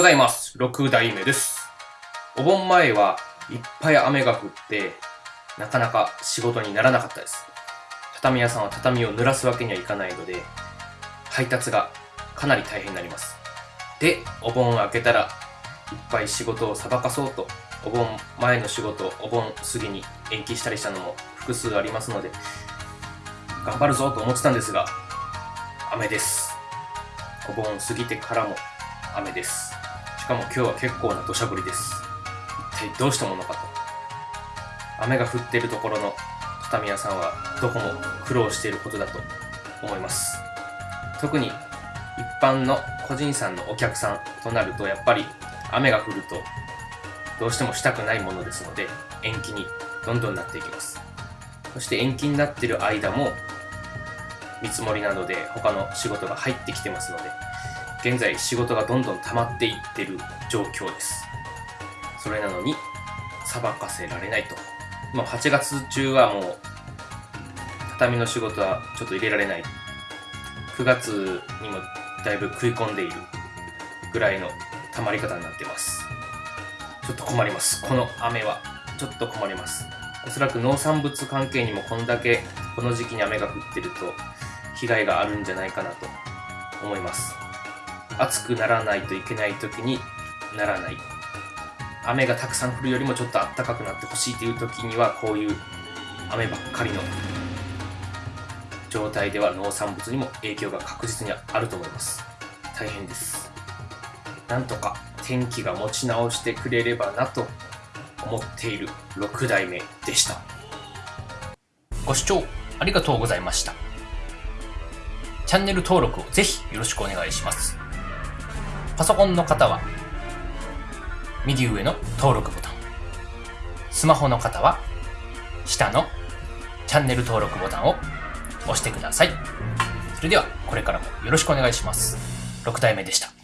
ございます。6代目です。お盆前はいっぱい雨が降って、なかなか仕事にならなかったです。畳屋さんは畳を濡らすわけにはいかないので、配達がかなり大変になります。で、お盆を明けたら、いっぱい仕事をさばかそうと、お盆前の仕事、お盆過ぎに延期したりしたのも複数ありますので、頑張るぞと思ってたんですが、雨です。お盆過ぎてからも雨です。しかも今日は結構な土砂降りです。一体どうしたものかと。雨が降っているところの畳屋さんはどこも苦労していることだと思います。特に一般の個人さんのお客さんとなるとやっぱり雨が降るとどうしてもしたくないものですので延期にどんどんなっていきます。そして延期になっている間も見積もりなどで他の仕事が入ってきてますので現在仕事がどんどん溜まっていってる状況です。それなのに、さばかせられないと。まあ、8月中はもう、畳の仕事はちょっと入れられない。9月にもだいぶ食い込んでいるぐらいの溜まり方になってます。ちょっと困ります。この雨は。ちょっと困ります。おそらく農産物関係にもこんだけこの時期に雨が降ってると被害があるんじゃないかなと思います。暑くならないといけない時にならない。雨がたくさん降るよりもちょっと暖かくなってほしいという時にはこういう雨ばっかりの状態では農産物にも影響が確実にあると思います。大変です。なんとか天気が持ち直してくれればなと思っている6代目でした。ご視聴ありがとうございました。チャンネル登録をぜひよろしくお願いします。パソコンの方は、右上の登録ボタン。スマホの方は、下のチャンネル登録ボタンを押してください。それでは、これからもよろしくお願いします。6代目でした。